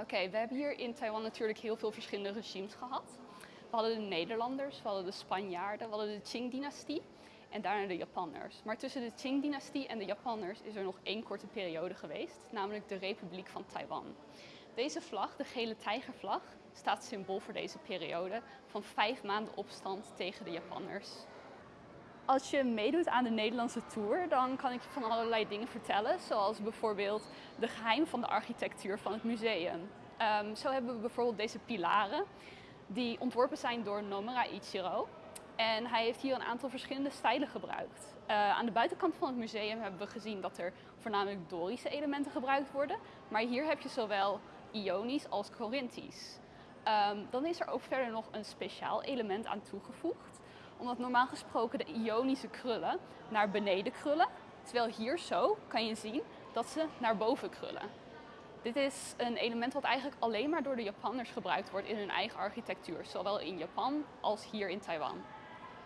Oké, we hebben hier in Taiwan natuurlijk heel veel verschillende regimes gehad. We hadden de Nederlanders, we hadden de Spanjaarden, we hadden de Qing-dynastie en daarna de Japanners. Maar tussen de Qing-dynastie en de Japanners is er nog één korte periode geweest, namelijk de Republiek van Taiwan. Deze vlag, de gele tijgervlag, staat symbool voor deze periode van vijf maanden opstand tegen de Japanners. Als je meedoet aan de Nederlandse tour, dan kan ik je van allerlei dingen vertellen, zoals bijvoorbeeld de geheim van de architectuur van het museum. Um, zo hebben we bijvoorbeeld deze pilaren, die ontworpen zijn door Nomura Ichiro. En hij heeft hier een aantal verschillende stijlen gebruikt. Uh, aan de buitenkant van het museum hebben we gezien dat er voornamelijk Dorische elementen gebruikt worden. Maar hier heb je zowel Ionisch als Corinthisch. Um, dan is er ook verder nog een speciaal element aan toegevoegd. Omdat normaal gesproken de ionische krullen naar beneden krullen. Terwijl hier zo kan je zien dat ze naar boven krullen. Dit is een element wat eigenlijk alleen maar door de Japanners gebruikt wordt in hun eigen architectuur. Zowel in Japan als hier in Taiwan.